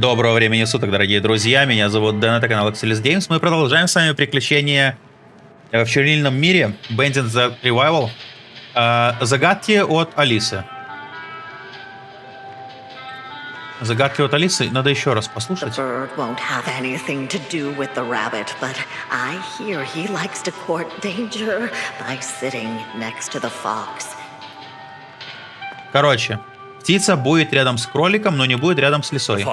Доброго времени суток, дорогие друзья. Меня зовут Дэн, это канал Axelis Games. Мы продолжаем с вами приключения э, в чернильном мире Bandit the Revival. Э, загадки от Алисы. Загадки от Алисы. Надо еще раз послушать. rabbit. Короче, птица будет рядом с кроликом, но не будет рядом с лисой.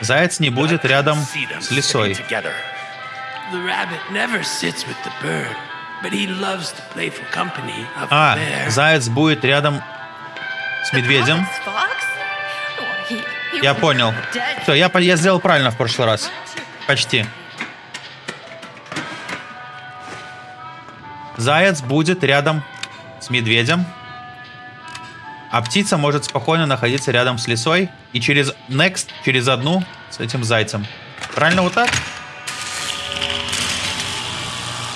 Заяц не будет рядом с лисой. А, заяц будет рядом с медведем. Я понял. Все, я, я сделал правильно в прошлый раз. Почти. Заяц будет рядом с медведем. А птица может спокойно находиться рядом с лисой. И через next, через одну с этим зайцем. Правильно вот так?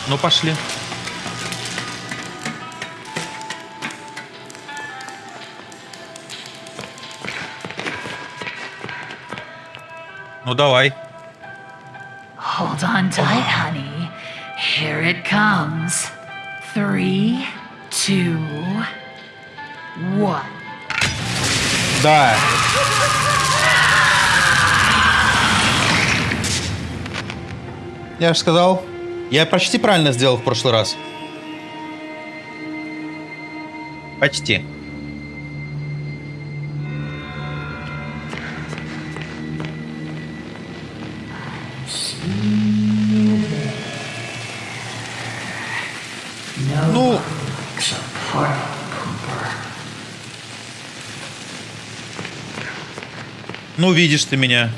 Ну, пошли. Ну, давай. Hold on tight, honey. Here it comes. Three, two, one. Да. Я же сказал, я почти правильно сделал в прошлый раз. Почти. Ну видишь ты меня.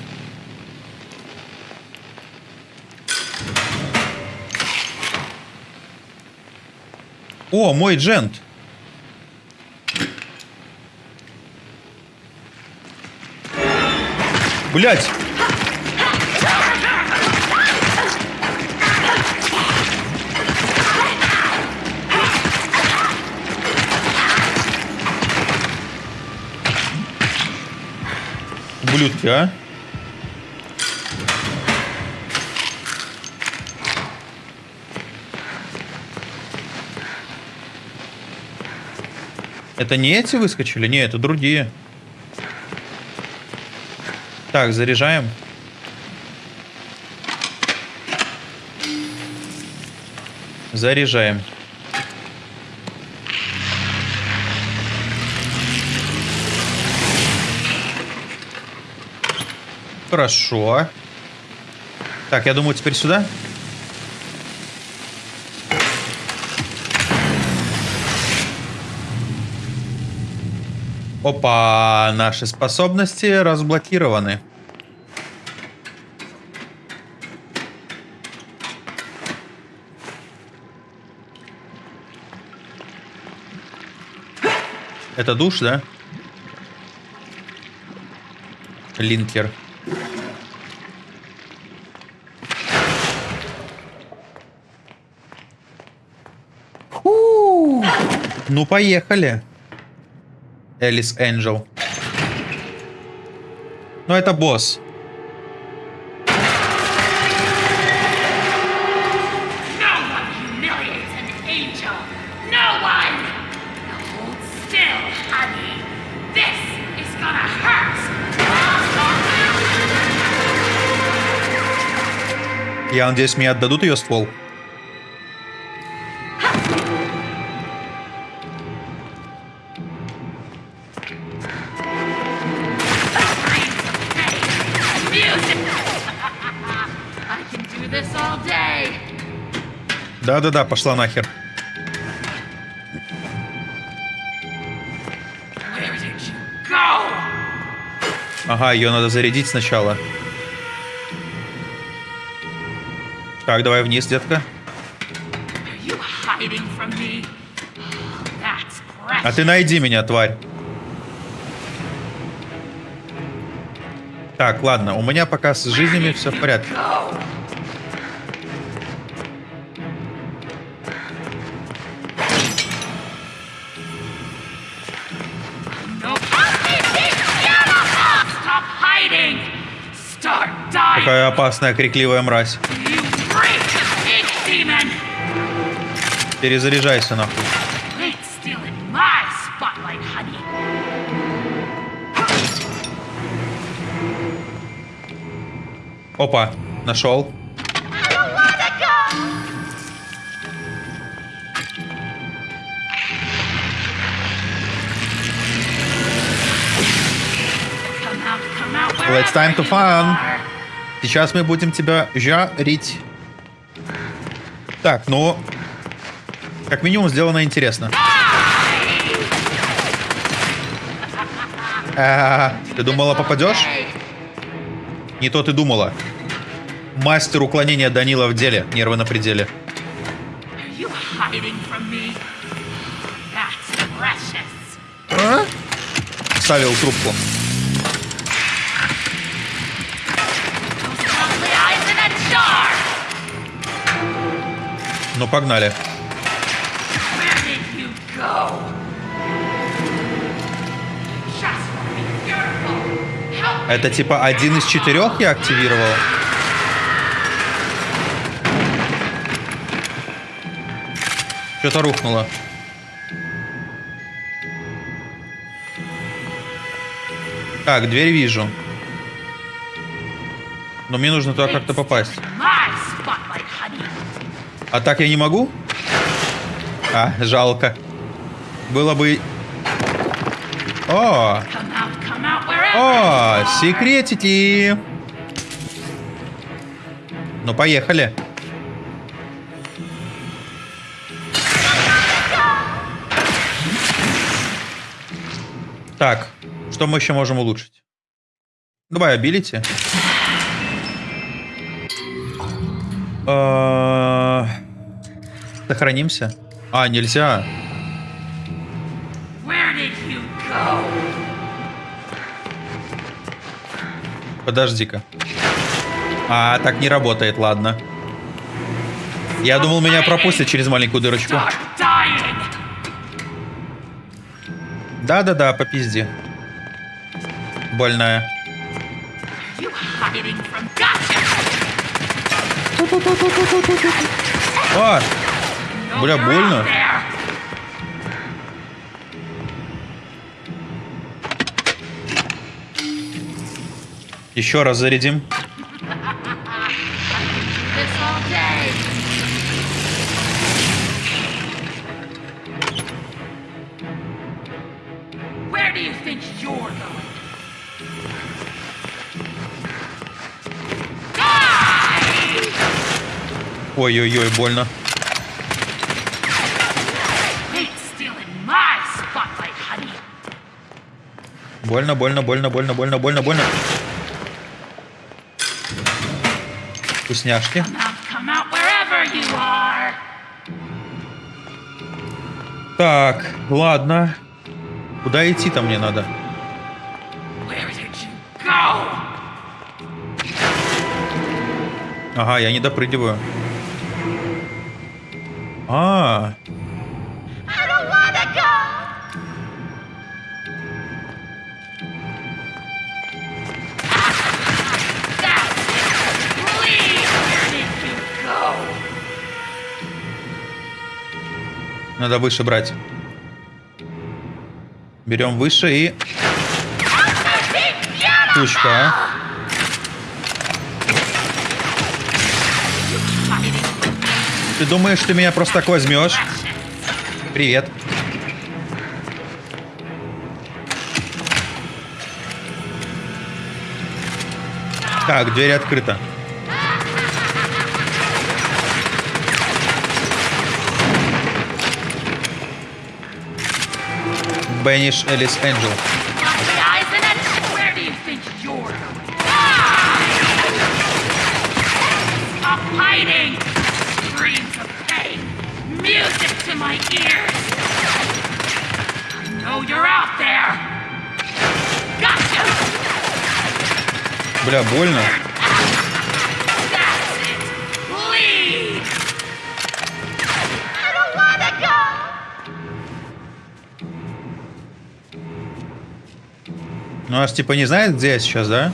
О, мой джент. Блять. Ублюдки, а? Это не эти выскочили? Не, это другие. Так, заряжаем. Заряжаем. Хорошо. Так, я думаю, теперь сюда. Опа, наши способности разблокированы. Это душ, да? Линкер. Ну, поехали. Элис Энджел. Ну, это босс. Я надеюсь, мне отдадут ее ствол. Да-да-да, пошла нахер. Ага, ее надо зарядить сначала. Так, давай вниз, детка. А ты найди меня, тварь. Так, ладно, у меня пока с жизнями все в порядке. Какая опасная, крикливая мразь. Перезаряжайся нахуй. Опа, нашел. It's time to fun. Сейчас мы будем тебя жарить. Так, ну... Как минимум сделано интересно. А, ты думала, попадешь? Не то ты думала. Мастер уклонения Данила в деле. Нервы на пределе. А? Ставил трубку. Help me. Это типа один из четырех я активировал? Что-то рухнуло. Так, дверь вижу. Но мне нужно туда как-то попасть. А так я не могу? А, жалко. Было бы... О, о, секретики. Ну, поехали. Так, что мы еще можем улучшить? Давай, абилити. Э, Сохранимся. А, нельзя. Подожди-ка. А, так не работает, ладно. Я думал, меня пропустят через маленькую дырочку. Да-да-да, по пизде. Больная. You Бля, больно. еще раз зарядим. This all Больно, больно, больно, больно, больно, больно, больно. Вкусняшки. Так, ладно. Куда идти-то мне надо? Ага, я не допрыгиваю. А, I надо выше брать. Берем выше и... Тучка, а? Ты думаешь, ты меня просто так возьмешь? Привет. Так, дверь открыта. Out there. Gotcha! Бля, больно. Она нас типа не знает, где я сейчас, да?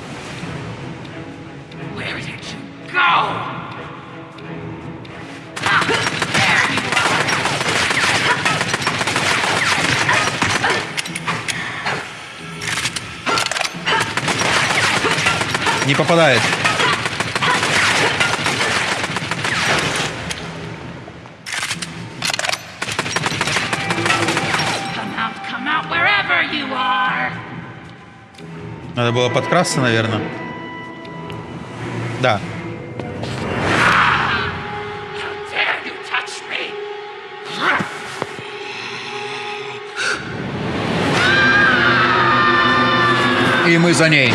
Не попадает. Надо было подкрасться, наверное. Да. И мы за ней.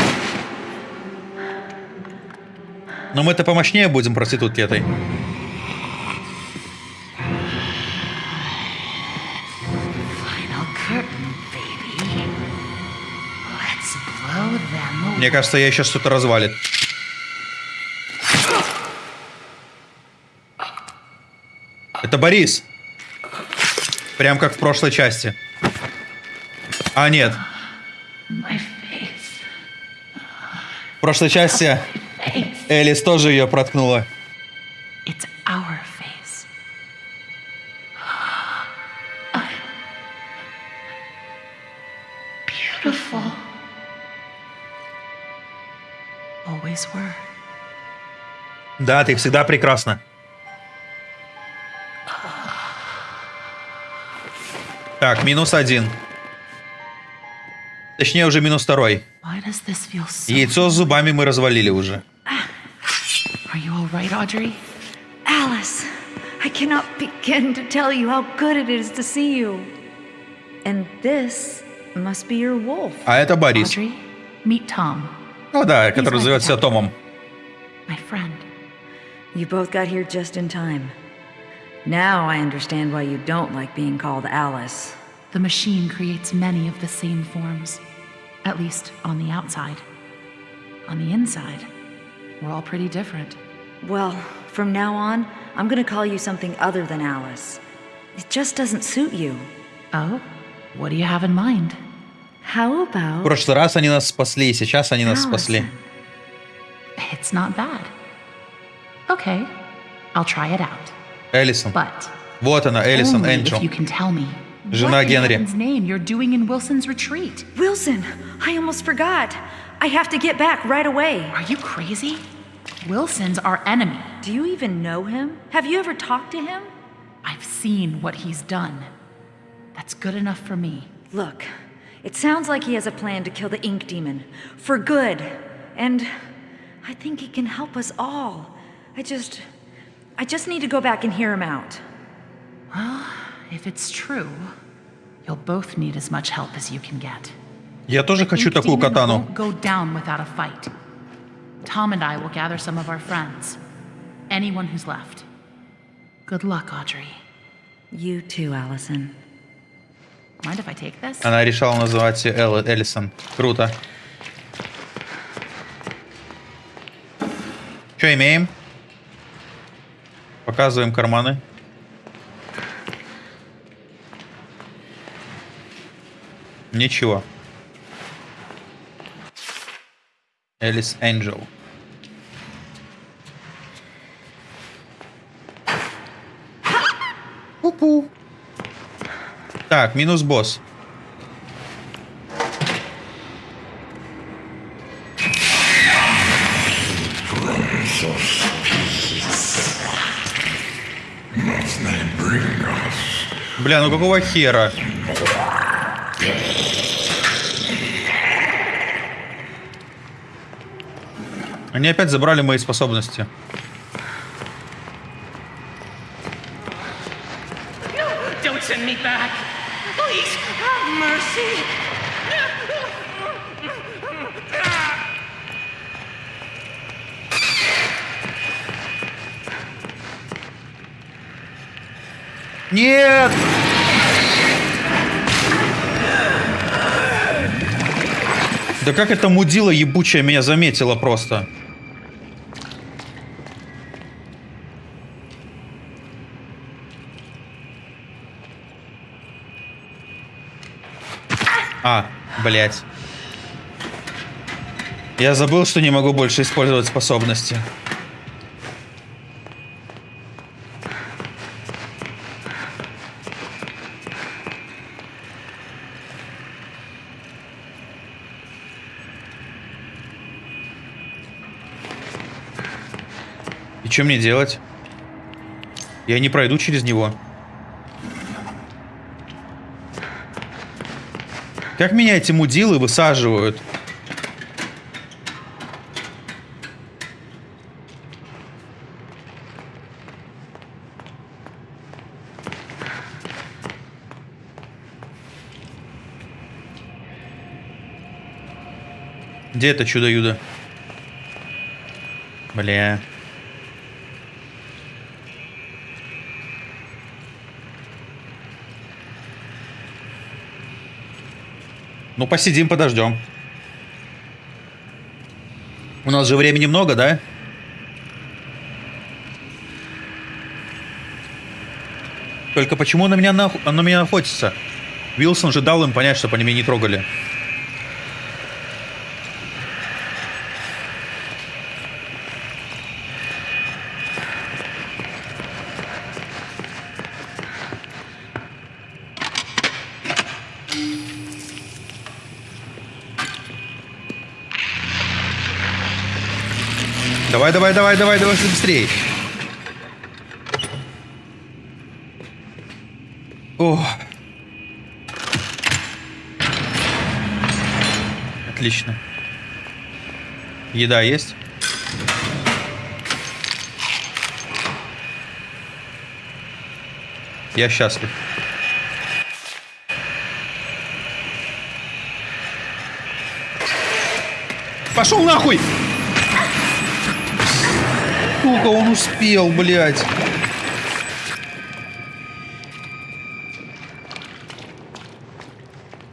Но мы-то помощнее будем проститутки этой. Мне кажется, я сейчас что-то развалит. Это Борис. Прям как в прошлой части. А, нет. В прошлой части. Элис тоже ее проткнула. Beautiful. Да, ты всегда прекрасна. Так, минус один. Точнее, уже минус второй. Яйцо с зубами мы развалили уже. Are you all right, Audrey? Alice, I cannot begin to tell you how good it is to see you. And this must be your wolf. А это Борис. Audrey, meet Tom, Ну да, который зовет себя Томом. my friend. You both got here just in time. Now I understand why you don't like being called Alice. The machine creates many of the same forms, at least on the outside. On the inside, we're all pretty different. Well, from now on, I'm gonna call you something other than Alice. It just doesn't suit you. Oh? What do you have in mind? How В about прошлый раз они нас спасли, сейчас они нас спасли. Allison? It's not bad. Okay, I'll try it out. Элисон. But Вот она, Элисон only Энджел. if you can tell me Жена what in Генри. heaven's name you're doing in Wilson's retreat. Wilson? I almost forgot. I have to get back right away. Are you crazy? Wilson's our enemy. Do you even know him? Have you ever talked to him? I've seen what he's done. That's good enough for me. Look, it sounds like he has a plan to kill the ink demon. For good. And I think he can help us all. I just. I just need to go back and hear him out. If it's true, you'll both need as much help as you can get. Я тоже хочу Ink такую Demon катану. won't go down without a fight. Tom and I will gather some of our friends. Anyone who's left. Good luck, Audrey. You too, Allison. Она решила называть ее Эл- Элисон. Круто. Что имеем? Показываем карманы. Ничего. Элис Энджел. Пу-пу. Так, минус босс. Бля, ну какого хера? Они опять забрали мои способности. Нет! Да как это мудила ебучая меня заметила просто? А, блять. Я забыл, что не могу больше использовать способности. Что мне делать? Я не пройду через него. Как меня эти мудилы высаживают? Где это чудо-юдо? Бля. Ну, посидим, подождем. У нас же времени много, да? Только почему на меня, нах... на меня охотится? Вилсон же дал им понять, чтобы они меня не трогали. Давай, давай, давай, давай, давай быстрее. О. Отлично. Еда есть? Я счастлив. Пошел нахуй! Сука, он успел, блядь.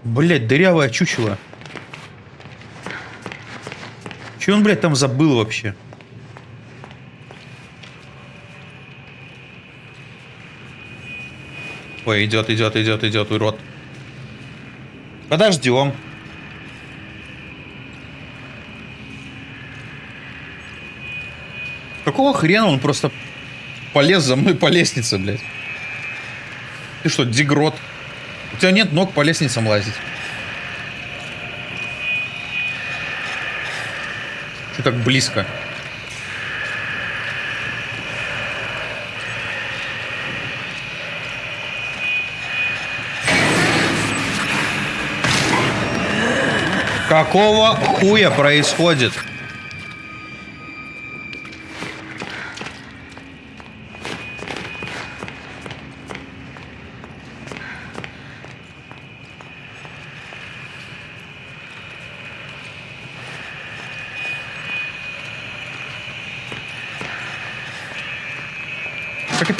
Блядь, дырявое чучело. Че он, блядь, там забыл вообще? Ой, идет, идет, идет, идет, урод. Подождем. Какого хрена он просто полез за мной по лестнице, блядь? Ты что, дегрот? У тебя нет ног по лестницам лазить. Что так близко? Какого хуя происходит?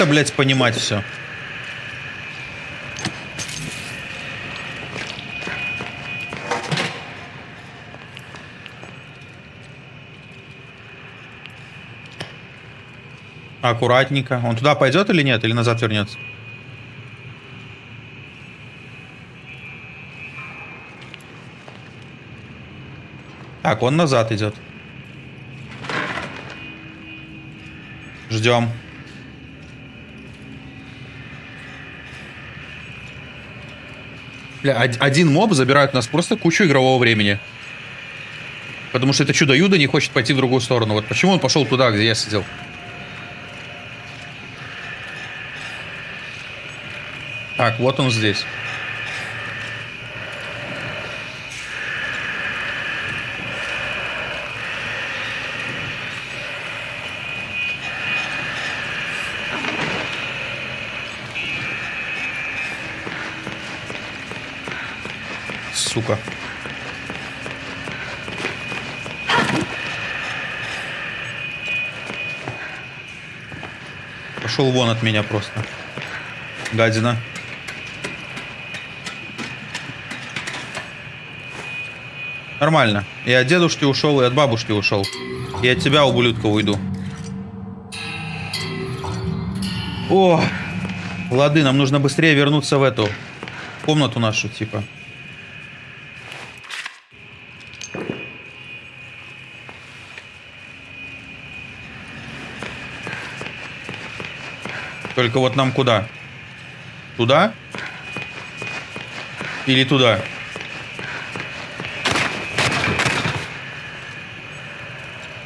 Блядь, понимать все? Аккуратненько. Он туда пойдет или нет? Или назад вернется? Так, он назад идет. Ждем. Бля, од- один моб забирает у нас просто кучу игрового времени. Потому что это чудо-юдо не хочет пойти в другую сторону. Вот почему он пошел туда, где я сидел. Так, вот он здесь. Сука. Пошел вон от меня просто. Гадина. Нормально. И от дедушки ушел, и от бабушки ушел. И от тебя, ублюдка, уйду. О! Лады, нам нужно быстрее вернуться в эту комнату нашу, типа. Только вот нам куда? Туда? Или туда?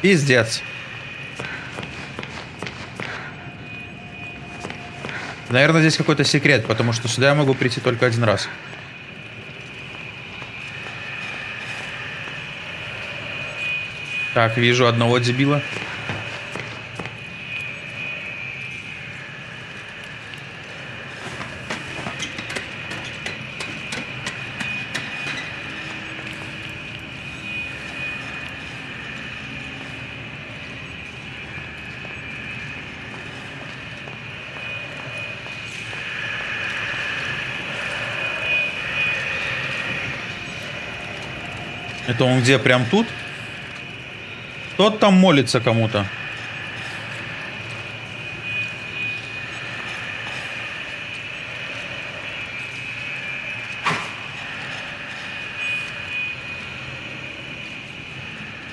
Пиздец. Наверное, здесь какой-то секрет, потому что сюда я могу прийти только один раз. Так, вижу одного дебила. Это он где, прям тут? Тот там молится кому-то.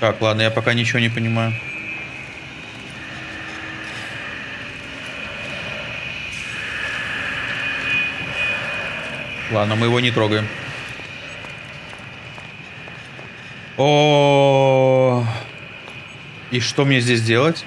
Так, ладно, я пока ничего не понимаю. Ладно, мы его не трогаем. О, и что мне здесь делать?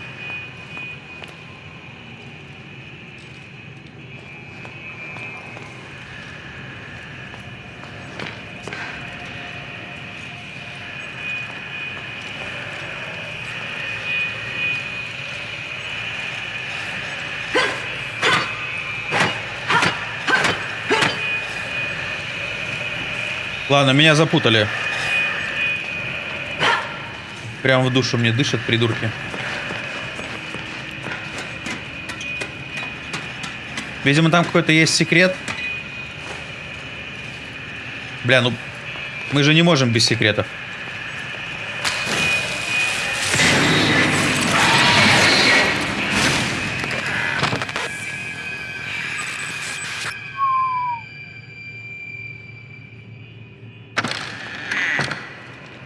Ладно, меня запутали. Прям в душу мне дышат придурки. Видимо, там какой-то есть секрет. Бля, ну... Мы же не можем без секретов.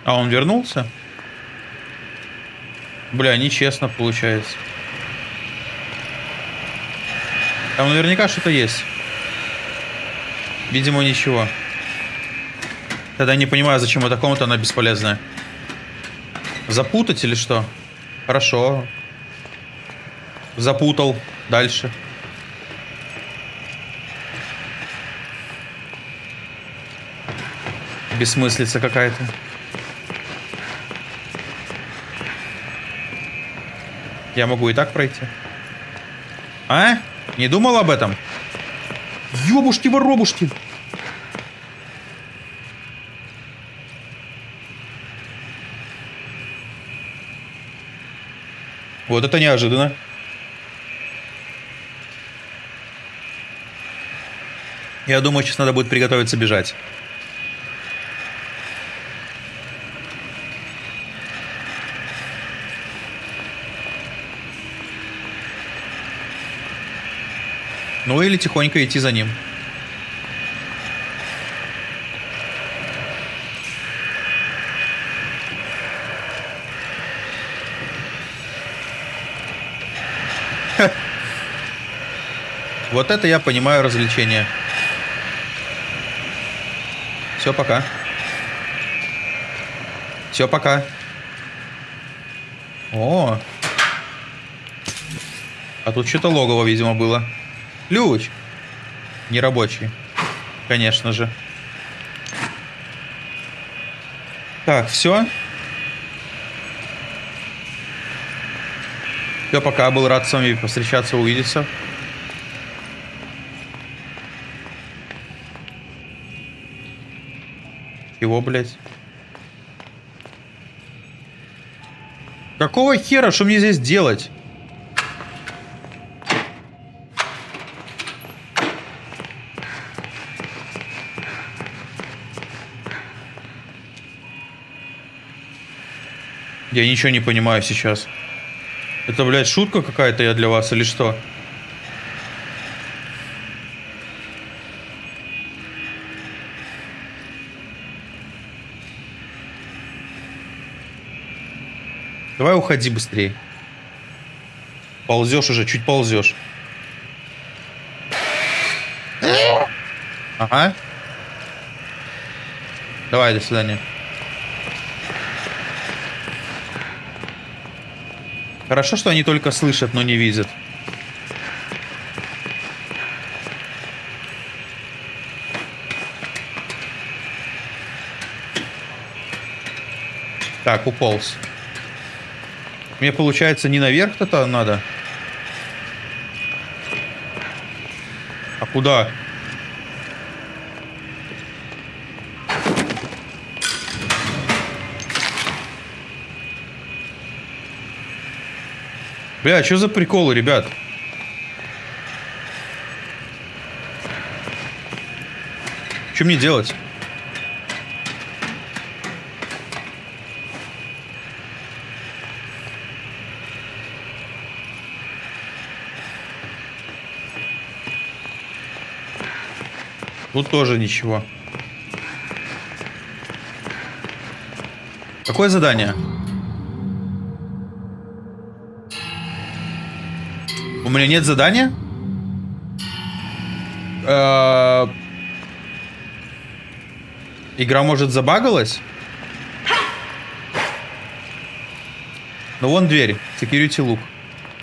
А он вернулся? Бля, нечестно получается. Там наверняка что-то есть. Видимо, ничего. Тогда не понимаю, зачем эта комната, она бесполезная. Запутать или что? Хорошо. Запутал. Дальше. Бессмыслица какая-то. Я могу и так пройти. А? Не думал об этом? Ёбушки-воробушки! Вот это неожиданно. Я думаю, сейчас надо будет приготовиться бежать. Ну или тихонько идти за ним. Вот это я понимаю развлечение. Все, пока. Все, пока. О. А тут что-то логово, видимо, было. Ключ. Нерабочий. Конечно же. Так, все. Все, пока. Был рад с вами повстречаться, увидеться. Чего, блядь? Какого хера? Что мне здесь делать? Я ничего не понимаю сейчас. Это, блядь, шутка какая-то я для вас или что? Давай уходи быстрее. Ползешь уже, чуть ползешь. Ага. Давай, до свидания. Хорошо, что они только слышат, но не видят. Так, уполз. Мне получается не наверх-то надо. А куда? Бля, что за приколы, ребят? Что мне делать? Тут тоже ничего. Какое задание? У меня нет задания? Э, Игра, может, забагалась? Ну, вон дверь. Security look.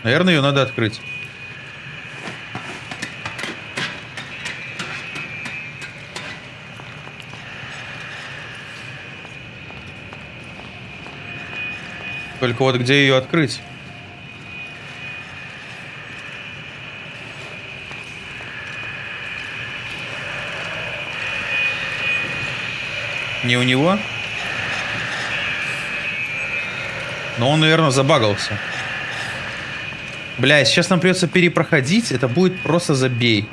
Наверное, ее надо открыть. Только вот где ее открыть? Не у него? Но он, наверное, забагался. Бля, сейчас нам придется перепроходить. Это будет просто забей.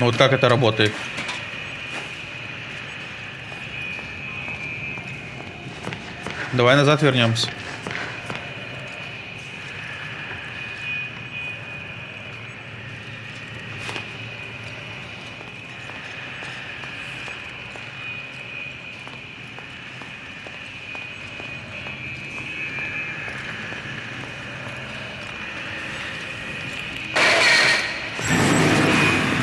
Ну вот как это работает? Давай назад вернемся.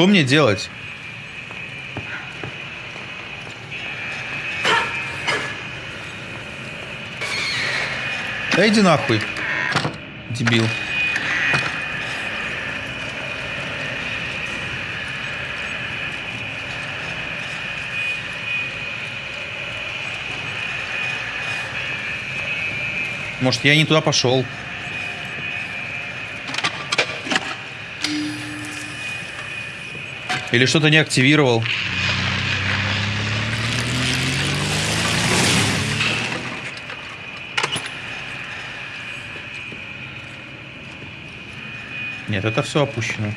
Что мне делать? Да иди нахуй, дебил. Может, я не туда пошел. Или что-то не активировал. Нет, это все опущено.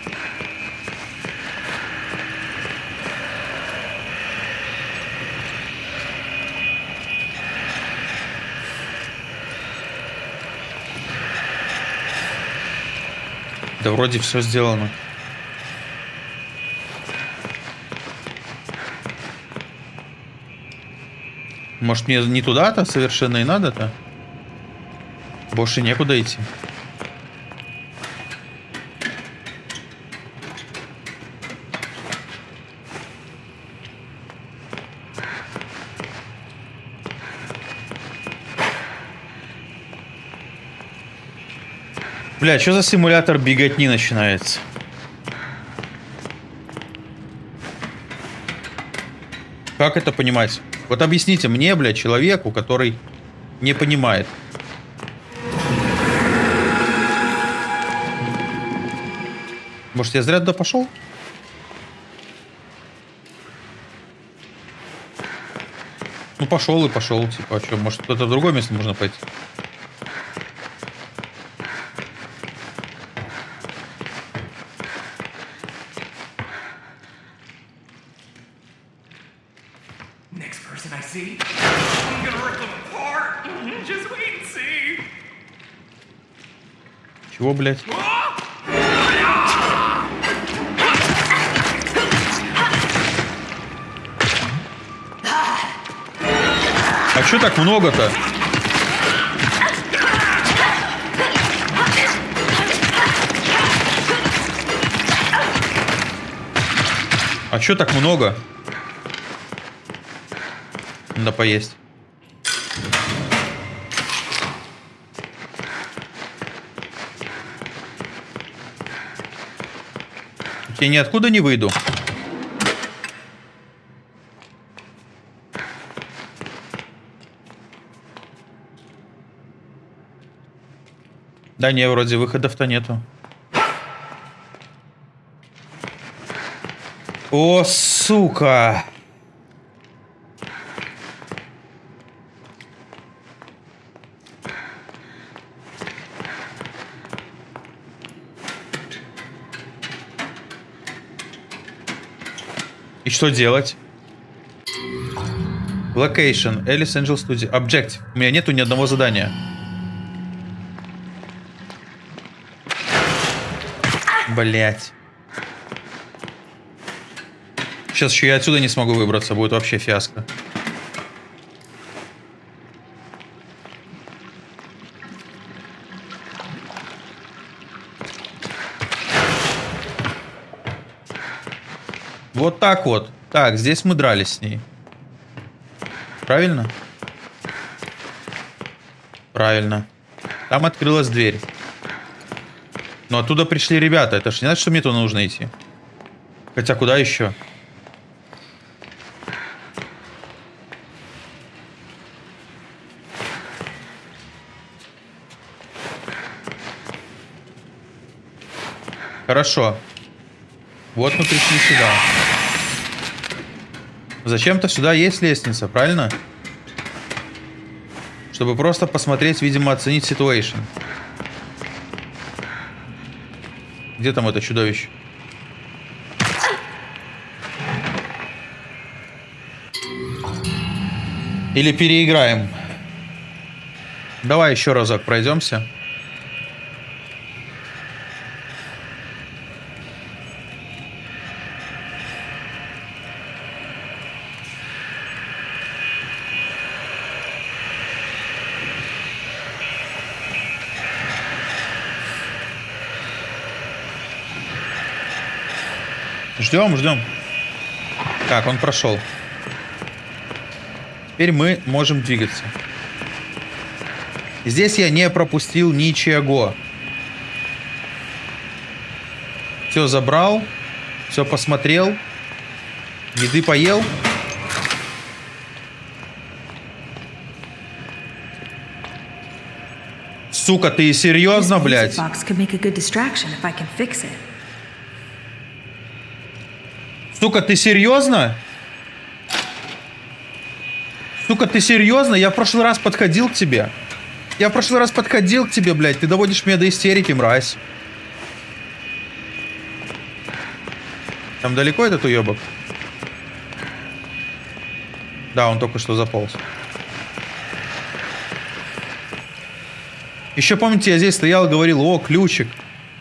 Да вроде все сделано. Может мне не туда-то совершенно и надо-то? Больше некуда идти. Бля, что за симулятор беготни начинается? Как это понимать? Вот объясните мне, бля, человеку, который не понимает. Может, я зря туда пошел? Ну, пошел и пошел, типа, а что, может, кто-то в другое место можно пойти? Next person I see, I'm gonna rip them apart. Just wait and see. Блядь? А чё так много-то? А чё так много? Надо поесть. Я ниоткуда не выйду. Да не, вроде выходов-то нету. О, сука! Что делать? Location. Alice Angel Studio. Objective. У меня нету ни одного задания. Блять. Сейчас еще я отсюда не смогу выбраться. Будет вообще фиаско. Вот так вот. Так, здесь мы дрались с ней. Правильно? Правильно. Там открылась дверь. Но оттуда пришли ребята. Это ж не значит, что мне туда нужно идти. Хотя куда еще? Хорошо. Вот мы пришли сюда. Зачем-то сюда есть лестница, правильно? Чтобы просто посмотреть, видимо, оценить ситуацию. Где там это чудовище? Или переиграем? Давай еще разок пройдемся. Ждем, ждем. Так, он прошел. Теперь мы можем двигаться. Здесь я не пропустил ничего. Все забрал. Все посмотрел. Еды поел. Сука, ты серьезно, блядь? box could make a good distraction if I can fix it. Сука, ты серьезно? Сука, ты серьезно? Я в прошлый раз подходил к тебе. Я в прошлый раз подходил к тебе, блядь. Ты доводишь меня до истерики, мразь. Там далеко этот уебок? Да, он только что заполз. Еще помните, я здесь стоял и говорил, о, ключик.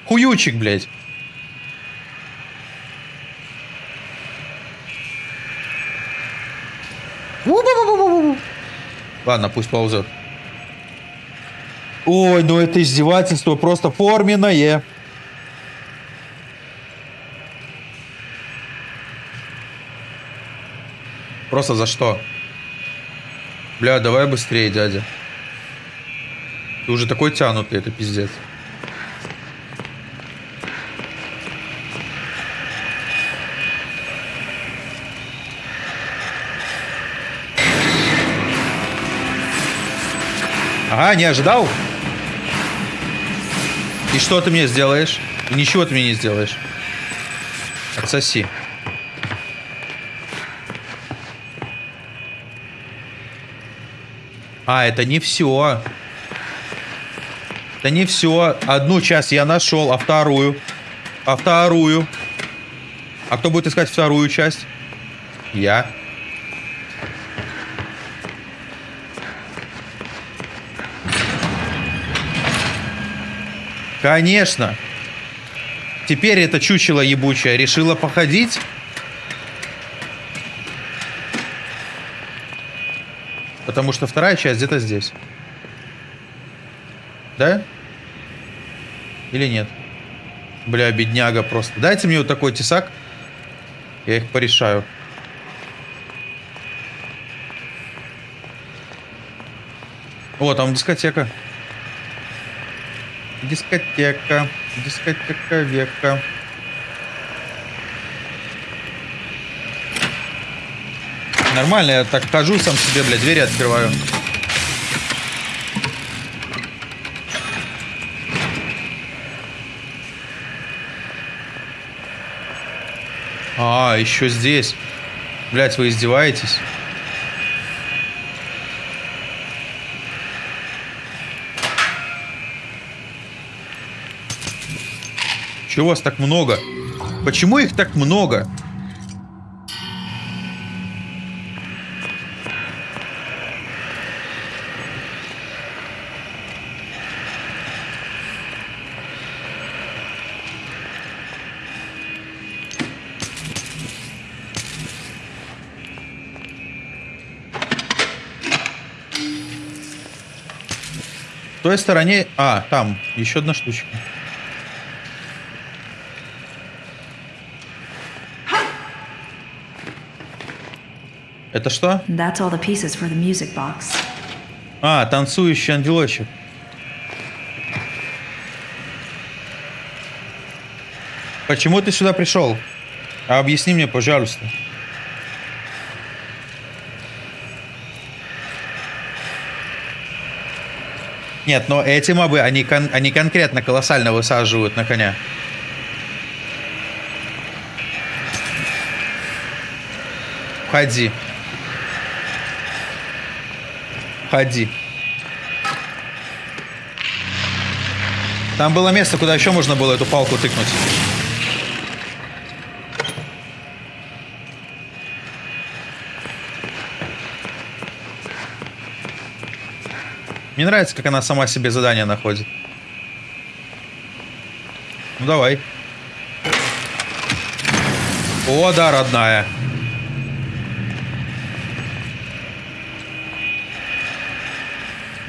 Хуючик, блядь. Ладно, пусть ползет. Ой, ну это издевательство просто форменное. Просто за что? Бля, давай быстрее, дядя. Ты уже такой тянутый, это пиздец. Ага, не ожидал? И что ты мне сделаешь? Ничего ты мне не сделаешь. Отсоси. А, это не все. Это не все. Одну часть я нашел, а вторую? А вторую? А кто будет искать вторую часть? Я. Конечно. Теперь это чучело ебучее решила походить. Потому что вторая часть где-то здесь. Да? Или нет? Бля, бедняга просто. Дайте мне вот такой тесак. Я их порешаю. О, там дискотека. Дискотека. Дискотека века. Нормально, я так хожу сам себе, блядь, двери открываю. А, еще здесь. Блять, вы издеваетесь? Чего вас так много? Почему их так много? Той стороне... А, там, еще одна штучка. Это что? That's all the pieces for the music box. А, танцующий ангелочек. Почему ты сюда пришел? А объясни мне, пожалуйста. Нет, но эти мобы, они, кон- они конкретно колоссально высаживают на коня. Входи. Входи. Там было место, куда еще можно было эту палку тыкнуть. Мне нравится, как она сама себе задание находит. Ну давай. О, да, родная.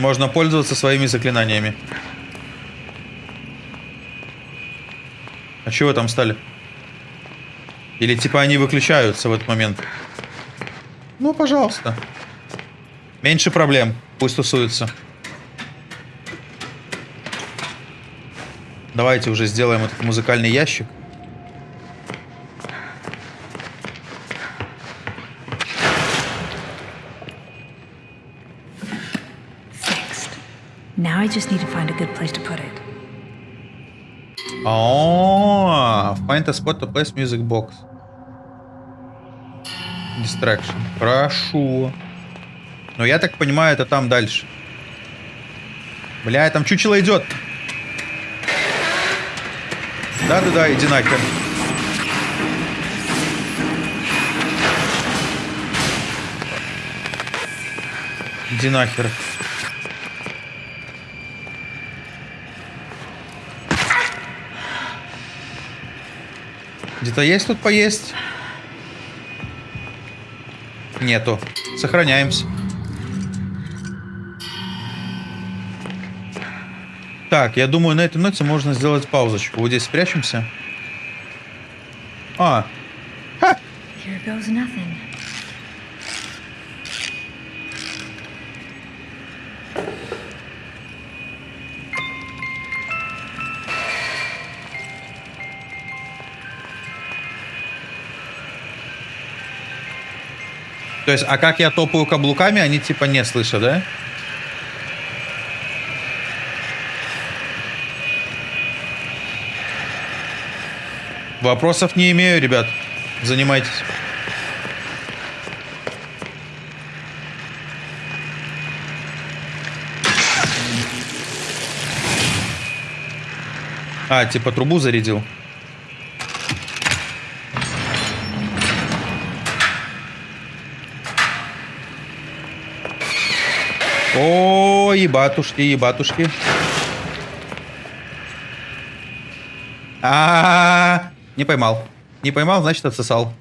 Можно пользоваться своими заклинаниями. А чего там стали? Или типа они выключаются в этот момент? Ну, пожалуйста. Меньше проблем. Пусть тусуются. Давайте уже сделаем этот музыкальный ящик. I just need to find a good place to put it. О, find a spot to place music box. Distraction. Хорошо. Но я так понимаю, это там дальше. Бля, там чучело идет. Да-да-да, иди нахер. Иди нахер. Где-то есть тут поесть? Нету. Сохраняемся. Так, я думаю, на этой ноте можно сделать паузочку. Вот здесь спрячемся. А, Here то есть, а как я топаю каблуками, они типа не слышат, да? Вопросов не имею, ребят. Занимайтесь. А, типа трубу зарядил. О, ебатушки, ебатушки. А, не поймал. Не поймал, значит отсосал.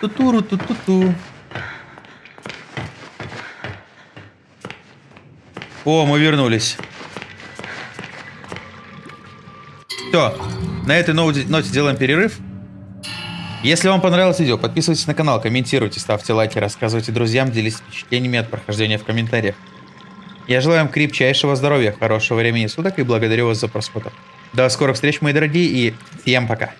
Тутуру ту-ту-ту. О, мы вернулись. Все, на этой ноте, ноте делаем перерыв. Если вам понравилось видео, подписывайтесь на канал, комментируйте, ставьте лайки, рассказывайте друзьям, делитесь впечатлениями от прохождения в комментариях. Я желаю вам крепчайшего здоровья, хорошего времени суток и благодарю вас за просмотр. До скорых встреч, мои дорогие, и всем пока.